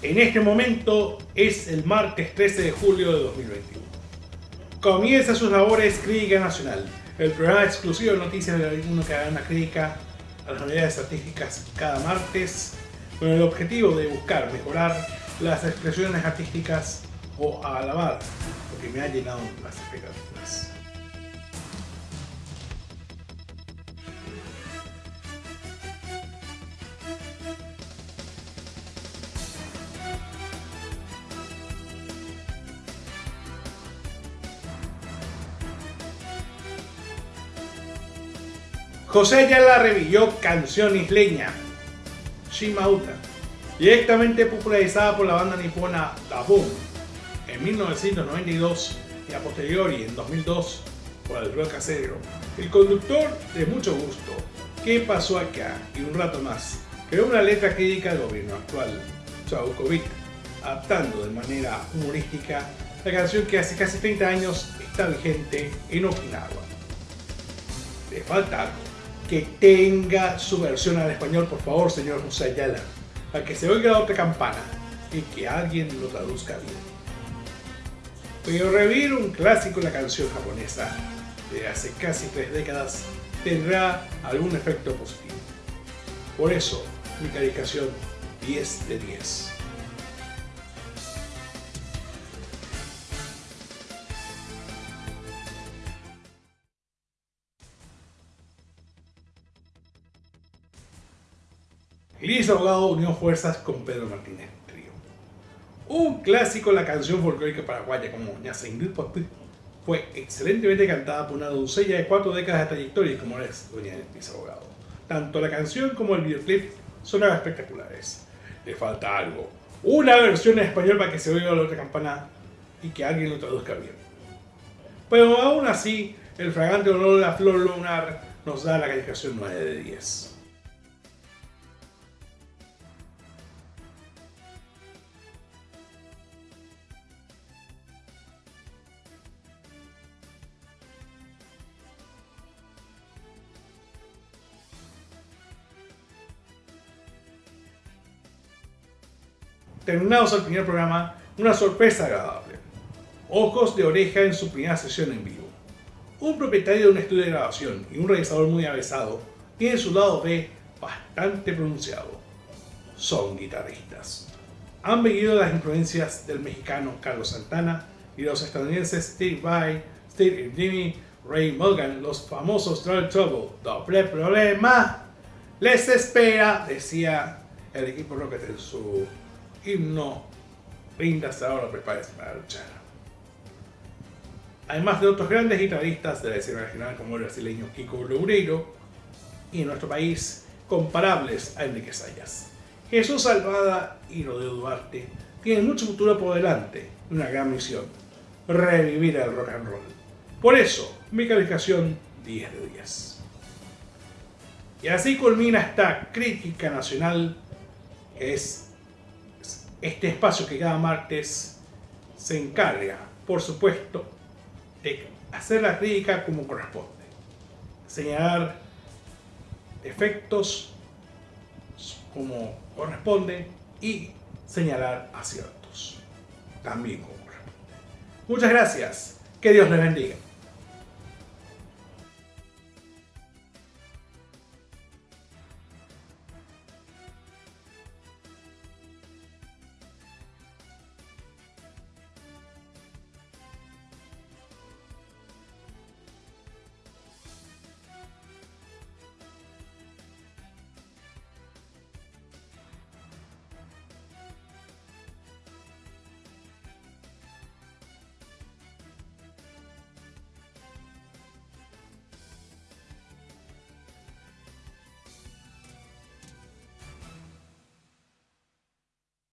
En este momento es el martes 13 de julio de 2021. Comienza sus labores Crítica Nacional, el programa exclusivo de noticias de alguno que haga una crítica a las novedades artísticas cada martes, con el objetivo de buscar mejorar las expresiones artísticas o alabar lo que me ha llenado las expectativas. José la revivió Canción Isleña, Shimauta, directamente popularizada por la banda nipona La Boom en 1992 y a posteriori en 2002 por el rock acero. El conductor de mucho gusto, ¿Qué pasó acá? Y un rato más, creó una letra crítica del gobierno actual, Chaukovic, adaptando de manera humorística la canción que hace casi 30 años está vigente en Okinawa. Le falta algo que tenga su versión al español, por favor, señor José Ayala, para que se oiga la otra campana y que alguien lo traduzca bien. Pero revivir un clásico de la canción japonesa de hace casi tres décadas tendrá algún efecto positivo. Por eso, mi calificación 10 de 10. Liz Abogado unió fuerzas con Pedro Martínez Trío. Un clásico la canción folclórica paraguaya como Ingrid fue excelentemente cantada por una doncella de cuatro décadas de trayectoria como es Doña Liz Abogado. Tanto la canción como el videoclip son espectaculares. Le falta algo. Una versión en español para que se oiga la otra campana y que alguien lo traduzca bien. Pero aún así, el fragante honor de la flor lunar nos da la calificación 9 de 10. Terminados el primer programa, una sorpresa agradable. Ojos de oreja en su primera sesión en vivo. Un propietario de un estudio de grabación y un realizador muy avesado tiene su lado B bastante pronunciado. Son guitarristas. Han bebido las influencias del mexicano Carlos Santana y los estadounidenses Steve Vai, Steve Jimmy, Ray Morgan, los famosos Trouble Trouble, doble problema. Les espera, decía el equipo Rocket en su himno, rindas ahora, prepárese para luchar. Además de otros grandes guitarristas de la escena regional como el brasileño Kiko Loureiro y en nuestro país comparables a Enrique Sayas. Jesús Salvada y Rodrigo Duarte tienen mucho futuro por delante y una gran misión, revivir el rock and roll. Por eso, mi calificación 10 de 10. Y así culmina esta crítica nacional que es este espacio que cada martes se encarga, por supuesto, de hacer la crítica como corresponde. Señalar efectos como corresponde y señalar aciertos también como corresponde. Muchas gracias. Que Dios les bendiga.